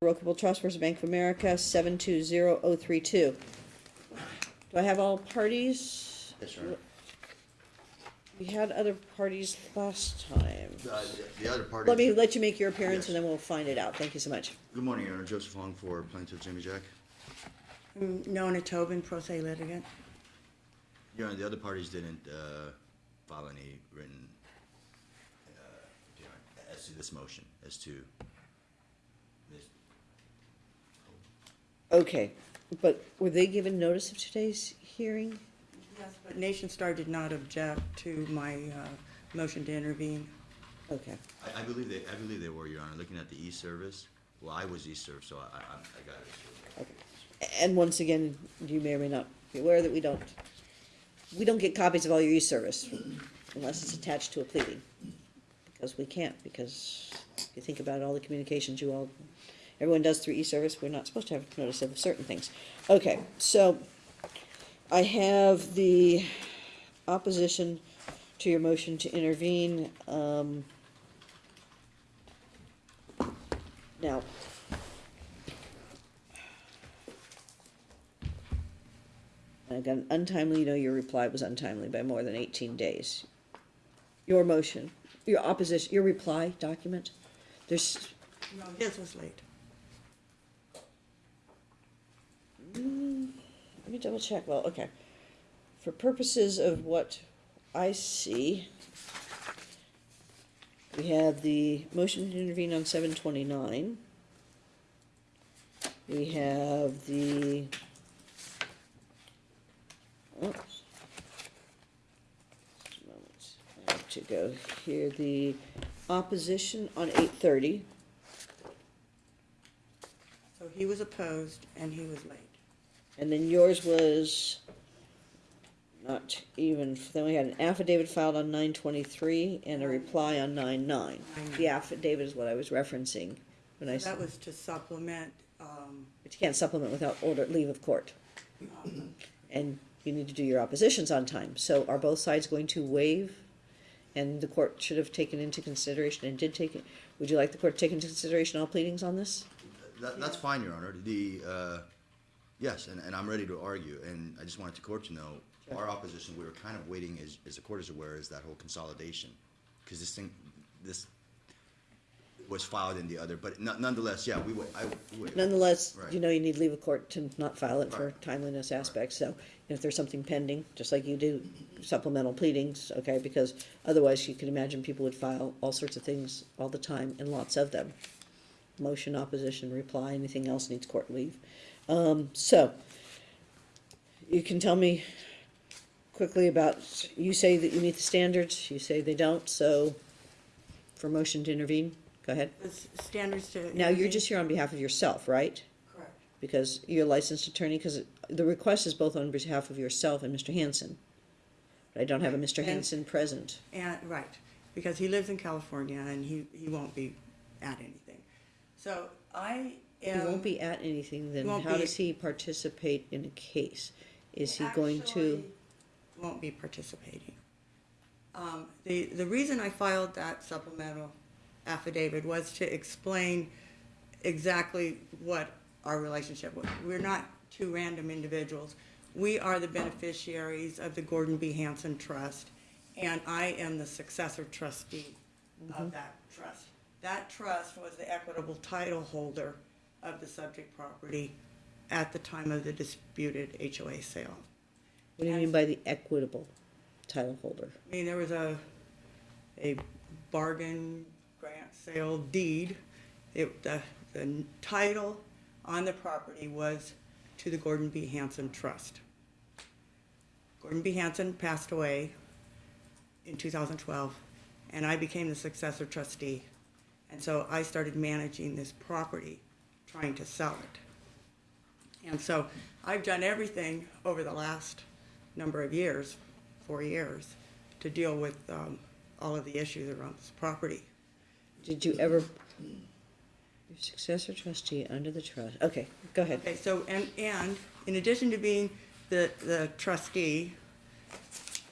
Irrevocable Trust versus Bank of America, seven two zero oh three two. Do I have all parties? Yes, Your Honor. We had other parties last time. Uh, The the other party. Let me let you make your appearance and then we'll find it out. Thank you so much. Good morning, Your Honor. Joseph Long for plaintiff Jimmy Jack. Mm, Nona Tobin, pro se litigant. Your Honor, the other parties didn't uh, file any written, uh, you as to this motion, as to this. Okay, but were they given notice of today's hearing? Yes, but Nationstar did not object to my uh, motion to intervene. Okay, I I believe they, I believe they were, Your Honor, looking at the e-service. Well, I was e-serve, so I, I I got it. okay. And once again, you may or may not be aware that we don't, we don't get copies of all your e-service unless it's attached to a pleading. Because we can't, because if you think about all the communications you all, everyone does through e-service, we're not supposed to have notice of certain things. Okay, so I have the opposition to your motion to intervene, um, now, Again, untimely, you know, your reply was untimely by more than eighteen days. Your motion, your opposition, your reply document, there's, No, his was late. Mm, let me double check, well, okay. For purposes of what I see, we have the motion to intervene on seven twenty-nine. We have the, oops. I have to go here, the opposition on eight thirty. So he was opposed and he was late. And then yours was not even, then we had an affidavit filed on nine twenty-three and a reply on nine nine. The affidavit is what I was referencing when I So that said, was to supplement, um, but you can't supplement without order, leave of court. And you need to do your oppositions on time. So are both sides going to waive? And the court should have taken into consideration and did take it, would you like the court to take into consideration all pleadings on this? That, that's fine, Your Honor. The, uh, yes, and, and I'm ready to argue, and I just wanted the court to know, our opposition, we were kind of waiting, as, as the court is aware, is that whole consolidation. Because this thing, this was filed in the other, but no- nonetheless, yeah, we would, I, we would. Nonetheless, Right. you know, you need leave of court to not file it for Right. timeliness aspects, so if there's something pending, just like you do supplemental pleadings, okay, because otherwise you can imagine people would file all sorts of things all the time and lots of them. Motion, opposition, reply, anything else needs court leave. Um, so, you can tell me quickly about, you say that you meet the standards, you say they don't, so for motion to intervene, go ahead. the s- standards to. Now, you're just here on behalf of yourself, right? Correct. Because you're a licensed attorney, because the request is both on behalf of yourself and Mr. Hansen. But I don't have a Mr. And- Hansen present. And, right, because he lives in California and he, he won't be at anything. So I He won't be at anything, then won't how be- does he participate in a case? Is he going to, Actually, Won't be participating. Um, the, the reason I filed that supplemental affidavit was to explain exactly what our relationship was. We're not two random individuals. We are the beneficiaries of the Gordon B. Hansen Trust, and I am the successor trustee of that trust. That trust was the equitable title holder of the subject property at the time of the disputed HOA sale. what do you mean by the equitable title holder? I mean, there was a, a bargain grant sale deed. It, the, the title on the property was to the Gordon B. Hansen Trust. Gordon B. Hansen passed away in 2012, and I became the successor trustee. And so I started managing this property, trying to sell it. And so I've done everything over the last number of years, four years, to deal with um, all of the issues around this property. Did you ever, your successor trustee under the trust, okay, go ahead. Okay, so, and, and in addition to being the, the trustee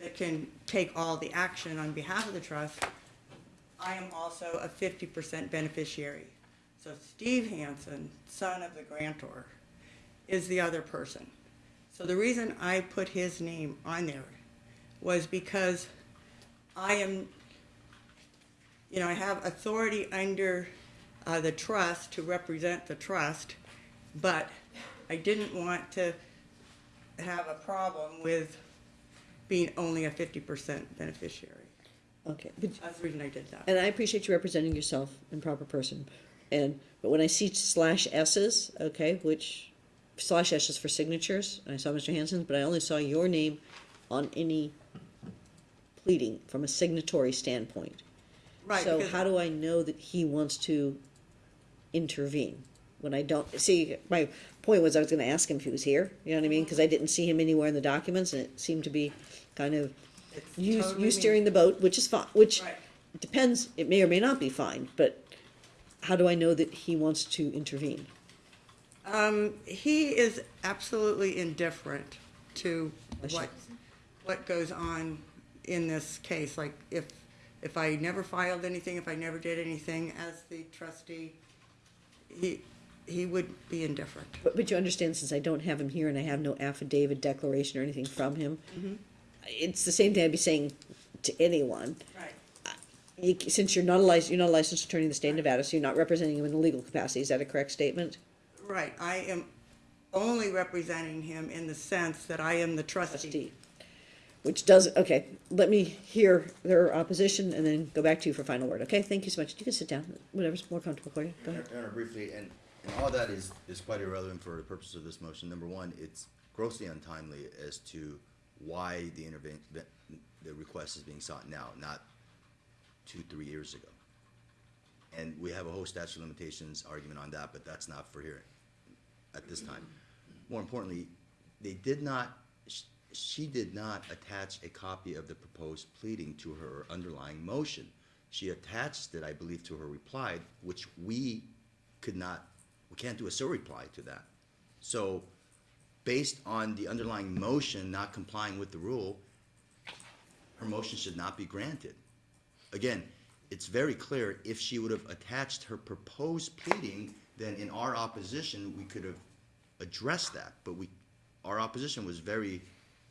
that can take all the action on behalf of the trust, I am also a fifty percent beneficiary. So Steve Hansen, son of the grantor, is the other person. So the reason I put his name on there was because I am, you know, I have authority under uh, the trust to represent the trust, but I didn't want to have a problem with being only a fifty percent beneficiary. Okay, but That's the reason I did that. And I appreciate you representing yourself in proper person. And, but when I see slash S's, okay, which slash S is for signatures, and I saw Mr. Hansen's, but I only saw your name on any pleading from a signatory standpoint. Right, So how do I know that he wants to intervene? When I don't, see, my point was I was gonna ask him if he was here, you know what I mean? Cause I didn't see him anywhere in the documents and it seemed to be kind of It's you, totally you steering the boat, which is fine, which Right. depends, it may or may not be fine, but how do I know that he wants to intervene? Um, he is absolutely indifferent to what, what goes on in this case. Like, if, if I never filed anything, if I never did anything as the trustee, he, he would be indifferent. But, but you understand, since I don't have him here and I have no affidavit, declaration, or anything from him, it's the same thing I'd be saying to anyone. Right. You, since you're not a licensed, you're not a licensed attorney in the state of Nevada, so you're not representing him in a legal capacity, is that a correct statement? Right, I am only representing him in the sense that I am the trustee. Trustee. Which does, okay, let me hear their opposition and then go back to you for final word, okay? Thank you so much. You can sit down, whatever's more comfortable for you, go ahead. Honor, briefly, and, and all that is, is quite irrelevant for the purpose of this motion. Number one, it's grossly untimely as to why the intervene, the, the request is being sought now, not two, three years ago. And we have a whole statute of limitations argument on that, but that's not for here at this time. More importantly, they did not, sh- she did not attach a copy of the proposed pleading to her underlying motion. She attached it, I believe, to her reply, which we could not, we can't do a surreply to that. So, based on the underlying motion not complying with the rule, her motion should not be granted. Again, it's very clear, if she would have attached her proposed pleading, then in our opposition, we could have addressed that, but we, our opposition was very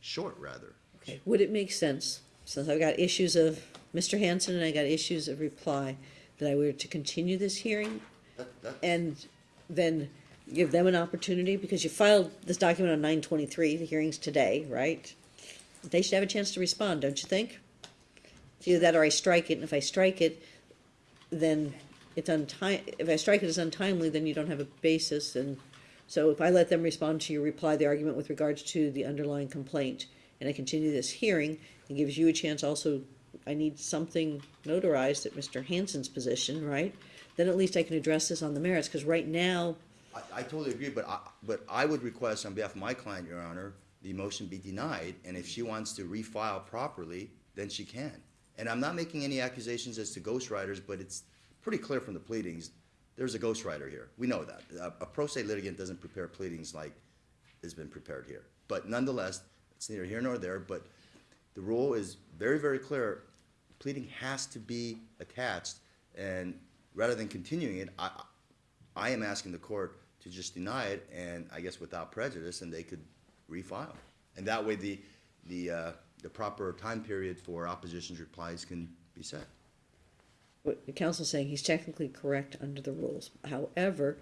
short, rather. Okay, would it make sense, since I've got issues of Mr. Hansen and I got issues of reply, that I were to continue this hearing That- that- and then give them an opportunity, because you filed this document on nine twenty-three, the hearing's today, right? They should have a chance to respond, don't you think? It's either that or I strike it, and if I strike it, then it's unti- if I strike it as untimely, then you don't have a basis, and so if I let them respond to your reply, the argument with regards to the underlying complaint, and I continue this hearing, it gives you a chance also, I need something notarized at Mr. Hansen's position, right? Then at least I can address this on the merits, because right now, I, I totally agree, but I, but I would request on behalf of my client, Your Honor, the motion be denied, and if she wants to refile properly, then she can. And I'm not making any accusations as to ghostwriters, but it's pretty clear from the pleadings, there's a ghostwriter here. We know that. A, a pro se litigant doesn't prepare pleadings like has been prepared here. But nonetheless, it's neither here nor there, but the rule is very, very clear. Pleading has to be attached, and rather than continuing it, I, I am asking the court to just deny it, and I guess without prejudice, and they could refile. And that way, the, the, uh, the proper time period for opposition's replies can be set. what the council's saying, he's technically correct under the rules. However,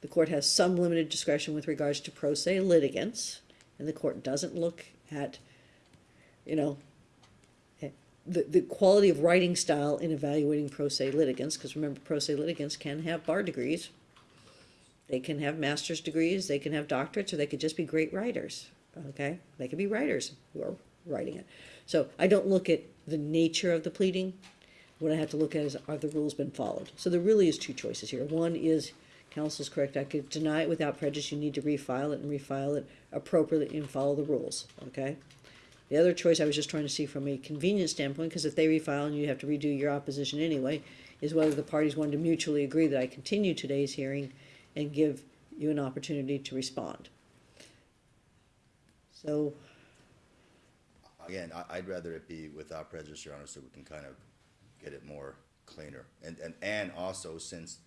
the court has some limited discretion with regards to pro se litigants, and the court doesn't look at, you know, eh, the, the quality of writing style in evaluating pro se litigants, because remember, pro se litigants can have bar degrees. They can have master's degrees, they can have doctorates, or they could just be great writers, okay? They could be writers who are writing it. So I don't look at the nature of the pleading, what I have to look at is, are the rules been followed? So there really is two choices here. One is, council's correct, I could deny it without prejudice, you need to refile it and refile it appropriately and follow the rules, okay? The other choice I was just trying to see from a convenience standpoint, because if they refile and you have to redo your opposition anyway, is whether the parties wanted to mutually agree that I continue today's hearing and give you an opportunity to respond. So, Again, I, I'd rather it be without prejudice, Your Honor, so we can kind of get it more cleaner. And, and, and also, since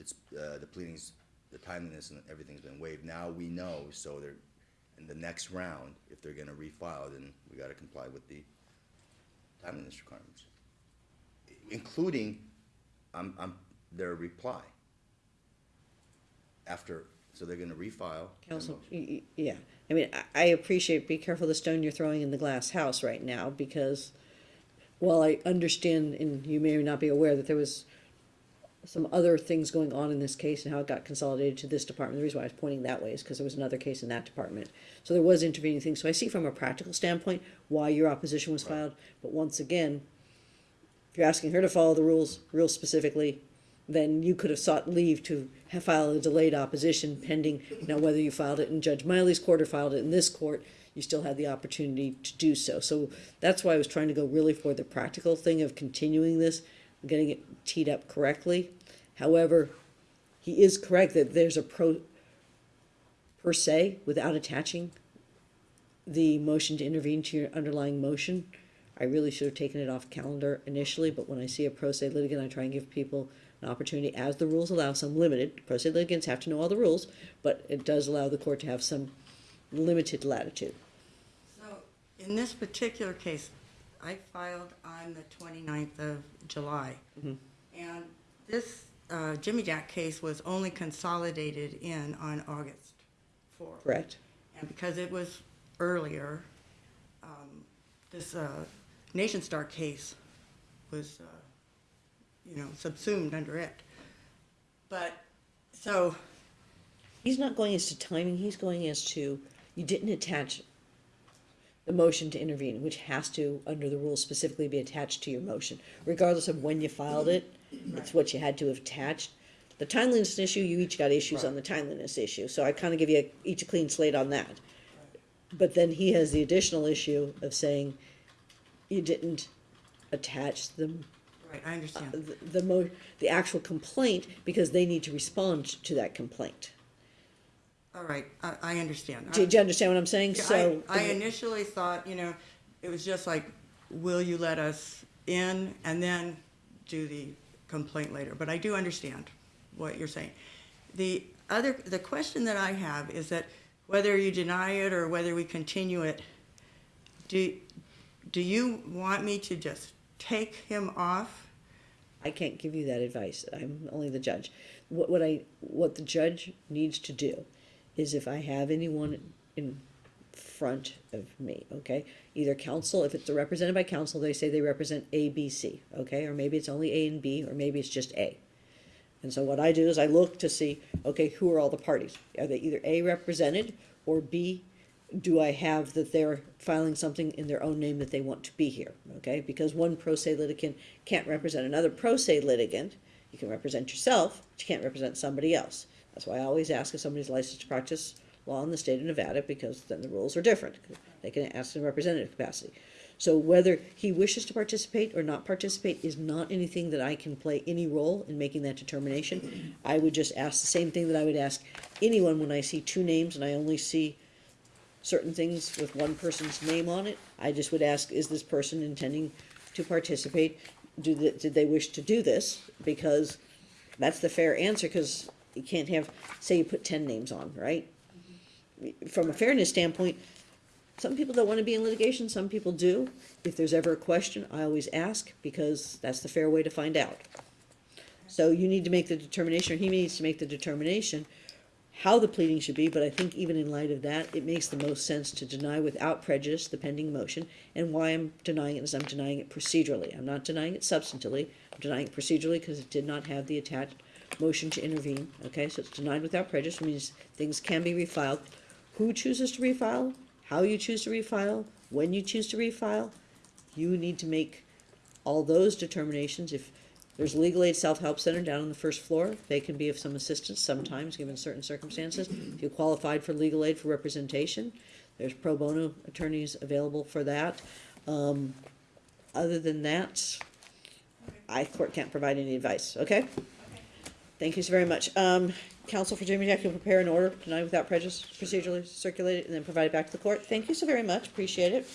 it's, uh, the pleadings, the timeliness and everything's been waived. Now we know, so they're, in the next round, if they're gonna refile, then we gotta comply with the timeliness requirements. Including, um, um, their reply. After, so they're gonna refile. Council, y- y- yeah, I mean, I, I appreciate, be careful the stone you're throwing in the glass house right now, because while I understand, and you may or not be aware that there was some other things going on in this case and how it got consolidated to this department, the reason why I was pointing that way is because there was another case in that department. So there was intervening things, so I see from a practical standpoint why your opposition was filed, but once again, if you're asking her to follow the rules real specifically, then you could have sought leave to filed a delayed opposition pending, now whether you filed it in Judge Miley's court or filed it in this court, you still had the opportunity to do so. So that's why I was trying to go really for the practical thing of continuing this, getting it teed up correctly. However, he is correct that there's a pro, per se, without attaching the motion to intervene to your underlying motion. I really should have taken it off calendar initially, but when I see a pro se litigant, I try and give people an opportunity, as the rules allow, some limited, pro se litigants have to know all the rules, but it does allow the court to have some limited latitude. So, in this particular case, I filed on the 29th of July. And this uh, Jimmy Jack case was only consolidated in on August 4th. Correct? And because it was earlier, um, this uh, Nationstar case was, uh, you know, subsumed under it. But, so, He's not going as to timing, he's going as to, you didn't attach the motion to intervene, which has to, under the rules specifically, be attached to your motion. Regardless of when you filed it, it's what you had to have attached. The timeliness issue, you each got issues on the timeliness issue, so I kinda give you each a clean slate on that. But then he has the additional issue of saying you didn't attach the right, I understand. Uh, the, the mo, the actual complaint, because they need to respond to that complaint. All right, I, I understand. Do, do you understand what I'm saying? Yeah, So. I, I initially thought, you know, it was just like, will you let us in and then do the complaint later? But I do understand what you're saying. The other, the question that I have is that whether you deny it or whether we continue it, do, do you want me to just take him off? I can't give you that advice. I'm only the judge. What, what I, what the judge needs to do is if I have anyone in front of me, okay? Either counsel, if it's represented by counsel, they say they represent A, B, C, okay? Or maybe it's only A and B, or maybe it's just A. And so what I do is I look to see, okay, who are all the parties? Are they either A represented or B, do I have that they're filing something in their own name that they want to be here? Okay, because one pro se litigant can't represent another pro se litigant. You can represent yourself, but you can't represent somebody else. That's why I always ask if somebody's licensed to practice law in the state of Nevada, because then the rules are different. They can ask in representative capacity. So whether he wishes to participate or not participate is not anything that I can play any role in making that determination. I would just ask the same thing that I would ask anyone when I see two names and I only see certain things with one person's name on it. I just would ask, is this person intending to participate? Do the, did they wish to do this? Because that's the fair answer, because you can't have, say you put ten names on, right? From a fairness standpoint, some people don't want to be in litigation, some people do. If there's ever a question, I always ask, because that's the fair way to find out. So you need to make the determination, or he needs to make the determination, how the pleading should be, but I think even in light of that, it makes the most sense to deny without prejudice the pending motion. And why I'm denying it is I'm denying it procedurally. I'm not denying it substantively. I'm denying it procedurally because it did not have the attached motion to intervene. Okay, so it's denied without prejudice, which means things can be refiled. Who chooses to refile, how you choose to refile, when you choose to refile, you need to make all those determinations. If there's legal aid self-help center down on the first floor, they can be of some assistance sometimes, given certain circumstances. If you qualified for legal aid for representation, there's pro bono attorneys available for that. Um, other than that, I, court can't provide any advice, okay? Thank you so very much. Um, counsel for Jimmy Jack, you'll prepare an order tonight without prejudice, procedurally circulate it, and then provide it back to the court. Thank you so very much, appreciate it.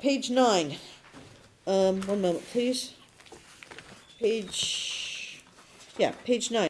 Page nine. Um, one moment, please. Page, yeah, page nine.